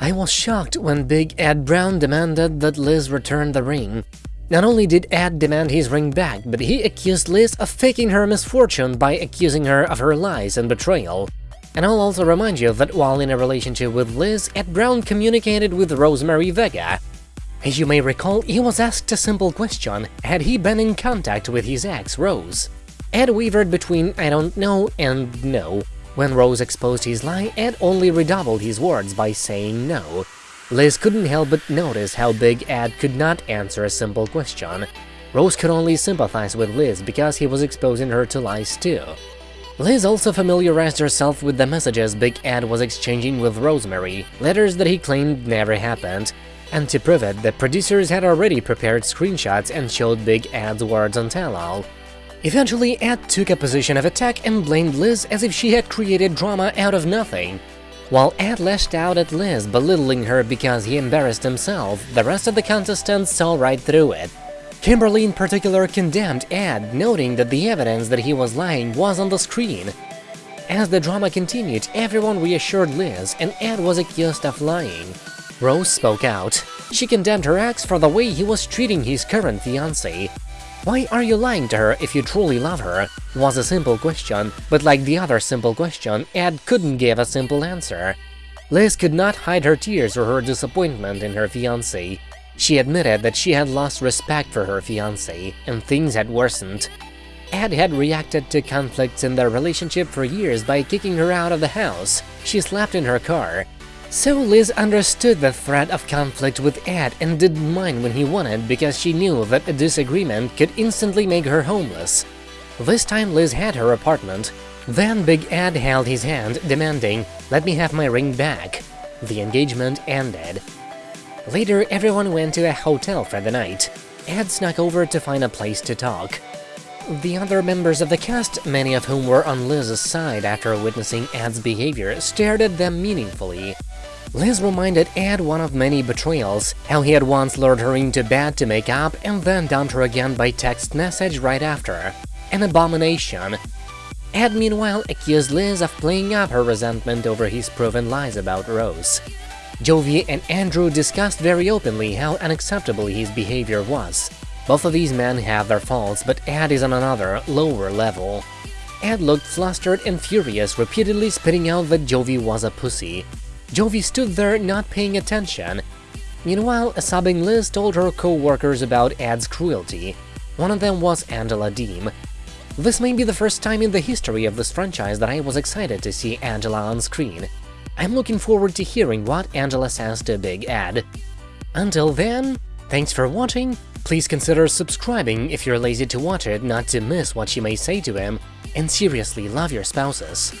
I was shocked when Big Ed Brown demanded that Liz return the ring. Not only did Ed demand his ring back, but he accused Liz of faking her misfortune by accusing her of her lies and betrayal. And I'll also remind you that while in a relationship with Liz, Ed Brown communicated with Rosemary Vega. As you may recall, he was asked a simple question, had he been in contact with his ex, Rose? Ed wavered between I don't know and no. When Rose exposed his lie, Ed only redoubled his words by saying no. Liz couldn't help but notice how Big Ed could not answer a simple question. Rose could only sympathize with Liz because he was exposing her to lies too. Liz also familiarized herself with the messages Big Ed was exchanging with Rosemary, letters that he claimed never happened. And to prove it, the producers had already prepared screenshots and showed Big Ed's words on tell-all. Eventually, Ed took a position of attack and blamed Liz as if she had created drama out of nothing. While Ed lashed out at Liz, belittling her because he embarrassed himself, the rest of the contestants saw right through it. Kimberly in particular condemned Ed, noting that the evidence that he was lying was on the screen. As the drama continued, everyone reassured Liz, and Ed was accused of lying. Rose spoke out. She condemned her ex for the way he was treating his current fiancée, why are you lying to her if you truly love her? was a simple question, but like the other simple question, Ed couldn't give a simple answer. Liz could not hide her tears or her disappointment in her fiancé. She admitted that she had lost respect for her fiancé, and things had worsened. Ed had reacted to conflicts in their relationship for years by kicking her out of the house. She slept in her car, so Liz understood the threat of conflict with Ed and didn't mind when he wanted because she knew that a disagreement could instantly make her homeless. This time Liz had her apartment. Then Big Ed held his hand, demanding, let me have my ring back. The engagement ended. Later, everyone went to a hotel for the night. Ed snuck over to find a place to talk. The other members of the cast, many of whom were on Liz's side after witnessing Ed's behavior, stared at them meaningfully. Liz reminded Ed one of many betrayals, how he had once lured her into bed to make up and then dumped her again by text message right after. An abomination. Ed meanwhile accused Liz of playing up her resentment over his proven lies about Rose. Jovi and Andrew discussed very openly how unacceptable his behavior was. Both of these men have their faults, but Ed is on another, lower level. Ed looked flustered and furious, repeatedly spitting out that Jovi was a pussy, Jovi stood there not paying attention. Meanwhile, a sobbing Liz told her co-workers about Ed's cruelty. One of them was Angela Deem. This may be the first time in the history of this franchise that I was excited to see Angela on screen. I'm looking forward to hearing what Angela says to Big Ed. Until then, thanks for watching, please consider subscribing if you're lazy to watch it not to miss what she may say to him, and seriously love your spouses.